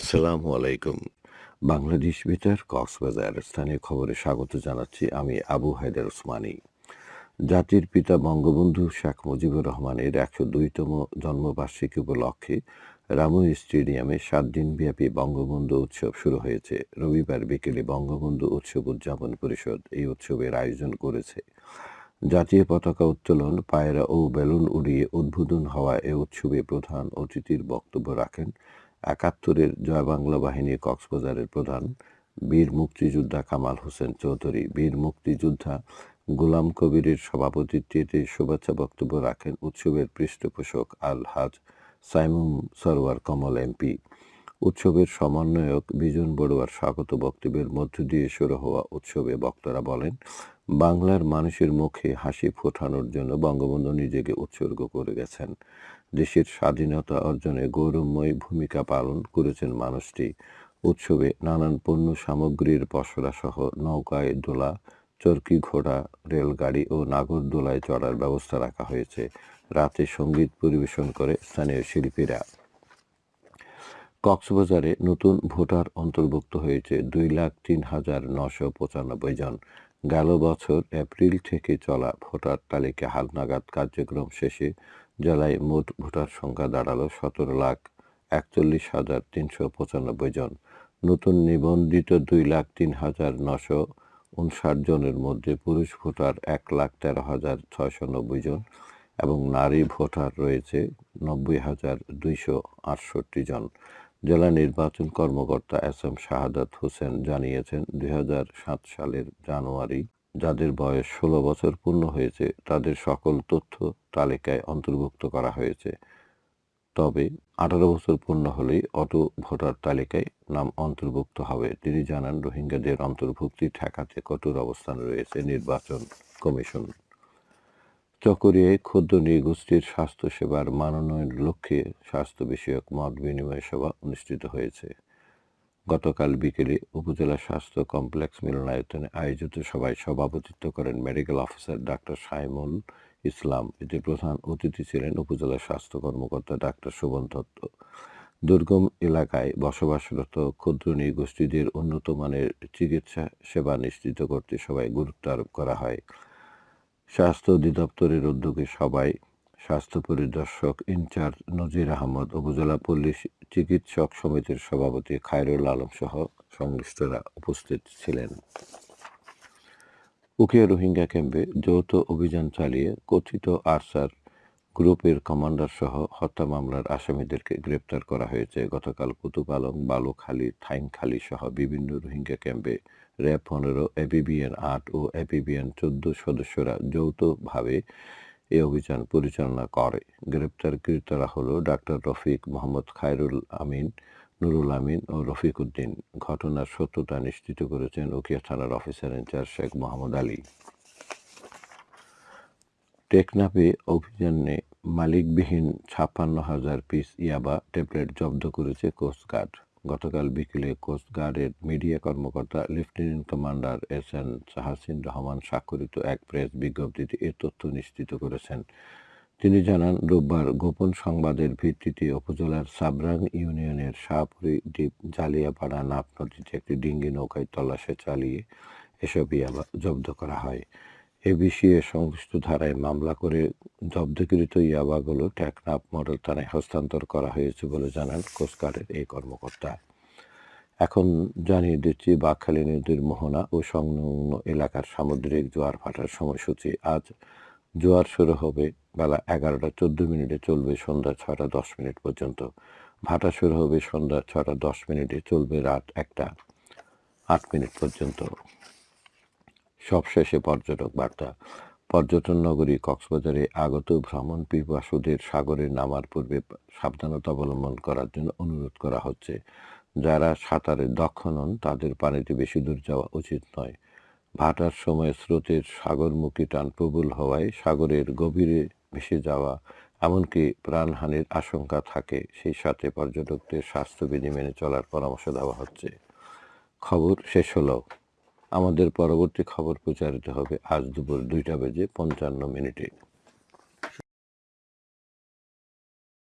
আসসালামু আলাইকুম। বাংলাদেশ বেতার কক্সবাজার স্থানীয় খবরে স্বাগত জানাচ্ছি আমি আবু হায়দার ওসমানী। জাতির পিতা বঙ্গবন্ধু শেখ মুজিবুর রহমানের একশো দুইতম জন্মবার্ষিকী উপলক্ষে রামু স্টেডিয়ামে সাত দিনব্যাপী বঙ্গবন্ধু উৎসব শুরু হয়েছে। রবিবার বিকেলে বঙ্গবন্ধু উৎসব উদযাপন পরিষদ এই উৎসবের আয়োজন করেছে। জাতীয় পতাকা উত্তোলন, পায়রা ও বেলুন উড়িয়ে উদ্বোধন হওয়া এ উৎসবে প্রধান অতিথির বক্তব্য রাখেন একাত্তরের জয় বাংলা বাহিনী কক্সবাজারের প্রধান বীর মুক্তিযোদ্ধা কামাল হোসেন চৌধুরী। বীর মুক্তিযোদ্ধা গোলাম কবিরের সভাপতিত্বে শুভেচ্ছা বক্তব্য রাখেন উৎসবের পৃষ্ঠপোষক আল হাজ সাইমুম সরওয়ার কমল এমপি। উৎসবের সমন্বয়ক বিজন বড়ুয়ার স্বাগত বক্তব্যের মধ্য দিয়ে শুরু হওয়া উৎসবে বক্তারা বলেন, বাংলার মানুষের মুখে হাসি ফোটানোর জন্য বঙ্গবন্ধু নিজেকে উৎসর্গ করে গেছেন। দেশের স্বাধীনতা অর্জনে গৌরবময় ভূমিকা পালন করেছেন মানুষটি। উৎসবে নানান পণ্য সামগ্রীর পসরা সহ নৌকায় দোলা, চরকি ঘোড়া, রেলগাড়ি ও নাগরদোলায় চড়ার ব্যবস্থা রাখা হয়েছে। রাতে সংগীত পরিবেশন করে স্থানীয় শিল্পীরা। কক্সবাজারে নতুন ভোটার অন্তর্ভুক্ত হয়েছে দুই লাখ তিন হাজার নশো পঁচানব্বই জন। গেল বছর এপ্রিল থেকে চলা ভোটার তালিকা হালনাগাদ কার্যক্রম শেষে জেলায় মোট ভোটার সংখ্যা দাঁড়াল সতেরো লাখ একচল্লিশ হাজার তিনশো পঁচানব্বই জন। নতুন নিবন্ধিত দুই লাখ তিন হাজার নশো উনষাট জনের মধ্যে পুরুষ ভোটার এক লাখ তেরো হাজার ছয়শো নব্বই জন এবং নারী ভোটার রয়েছে নব্বই হাজার দুইশো আটষট্টি জন। জেলা নির্বাচন কর্মকর্তা এস এম শাহাদাত হোসেন জানিয়েছেন, দুই হাজার সাত সালের জানুয়ারি যাদের বয়স ষোলো বছর পূর্ণ হয়েছে, তাদের সকল তথ্য তালিকায় অন্তর্ভুক্ত করা হয়েছে। তবে আঠারো বছর পূর্ণ হলেই অটো ভোটার তালিকায় নাম অন্তর্ভুক্ত হবে। তিনি জানান, রোহিঙ্গাদের অন্তর্ভুক্তি ঠেকাতে কঠোর অবস্থান রয়েছে নির্বাচন কমিশন। চকরিয়ায় ক্ষুদ্র নৃগোষ্ঠীর স্বাস্থ্যসেবার মানোন্নয়নের লক্ষ্যে স্বাস্থ্য বিষয়ক মত বিনিময় সভা অনুষ্ঠিত হয়েছে। গতকাল বিকেলে উপজেলা স্বাস্থ্য কমপ্লেক্স মিলনায়তনে আয়োজিত সভায় সভাপতিত্ব করেন medical officer doctor Saimul Islam. এতে প্রধান অতিথি ছিলেন উপজেলা স্বাস্থ্য কর্মকর্তা ডাক্তার শোভন দত্ত। দুর্গম এলাকায় বসবাসরত ক্ষুদ্র নৃগোষ্ঠীদের উন্নত মানের চিকিৎসা সেবা নিশ্চিত করতে সবাই গুরুত্ব আরোপ করা হয়। স্বাস্থ্য অধিদপ্তরের উদ্যোগে সবাই স্বাস্থ্য পরিদর্শক ইনচার্জ নজির আহমদ, উপজেলা পল্লী চিকিৎসক সমিতির সভাপতি খায়রুল আলম সহ সংশ্লিষ্টরা উপস্থিত ছিলেন। উকিয়া রোহিঙ্গা ক্যাম্পে যৌথ অভিযান চালিয়ে কথিত আরসার গ্রুপের কমান্ডার সহ হত্যা মামলার আসামিদেরকে গ্রেপ্তার করা হয়েছে। গতকাল কুতুপালং বালুখালী থাইংখালী সহ বিভিন্ন রোহিঙ্গা ক্যাম্পে র্যাব পনেরো, এপিবিএন আট ও এপিবিএন চোদ্দ সদস্যরা যৌথভাবে এ অভিযান পরিচালনা করে। গ্রেপ্তারকৃতরা হলো ডাক্তার রফিক মোহাম্মদ খায়রুল আমিন, নুরুল আমিন ও রফিক উদ্দিন। ঘটনার সত্যতা নিশ্চিত করেছেন উকিয়া থানার officer in charge Sheikh Mohammad Ali. টেকনাফে অভিযানে মালিকবিহীন ছাপ্পান্ন হাজার পিস ইয়াবা ট্যাবলেট জব্দ করেছে কোস্টগার্ড। গতকাল বিকেলে কোস্টগার্ডের মিডিয়া কর্মকর্তা lieutenant commander S N Shahasin Rahman স্বাক্ষরিত এক প্রেস বিজ্ঞপ্তিতে এ তথ্য নিশ্চিত করেছেন। তিনি জানান, রোববার গোপন সংবাদের ভিত্তিতে উপজেলার সাবরাং ইউনিয়নের শাহপুরি দ্বীপ জালিয়াপাড়া নাপ নদীতে একটি ডিঙ্গি নৌকায় তল্লাশে চালিয়ে এসব ইয়াবা জব্দ করা হয়। এ বিষয়ে সংশ্লিষ্ট ধারায় মামলা করে জব্দকৃত ইয়াবাগুলো টেকনাফ মডেল থানায় হস্তান্তর করা হয়েছে বলে জানান কোস্টগার্ডের এই কর্মকর্তা। এখন জানিয়ে দিচ্ছি, বাকখালী নদীর মোহনা ও সংলগ্ন এলাকার সামুদ্রিক জোয়ার ভাটার সময়সূচি। আজ জোয়ার শুরু হবে বেলা এগারোটা চোদ্দ মিনিটে চলবে সন্ধ্যা ছটা দশ মিনিট পর্যন্ত। ভাটা শুরু হবে সন্ধ্যা ছটা দশ মিনিটে চলবে রাত একটা আট মিনিট পর্যন্ত। সবশেষে পর্যটক বার্তা। পর্যটন নগরী কক্সবাজারে আগত ভ্রমণ পিপাসুদের সাগরে নামার পূর্বে সাবধানতা অবলম্বন করার জন্য অনুরোধ করা হচ্ছে। যারা সাঁতারে দক্ষ নন, তাদের পানিতে বেশি দূর যাওয়া উচিত নয়। ভাটার সময় স্রোতের সাগরমুখী টান প্রবল হওয়ায় সাগরের গভীরে ভেসে যাওয়া, এমনকি প্রাণহানির আশঙ্কা থাকে, সেই সাথে পর্যটকদের স্বাস্থ্যবিধি মেনে চলার পরামর্শ দেওয়া হচ্ছে। খবর শেষ হলো। আমাদের পরবর্তী খবর প্রচারিত হবে আজ দুপুর দুইটা বেজে পঞ্চান্ন মিনিটে।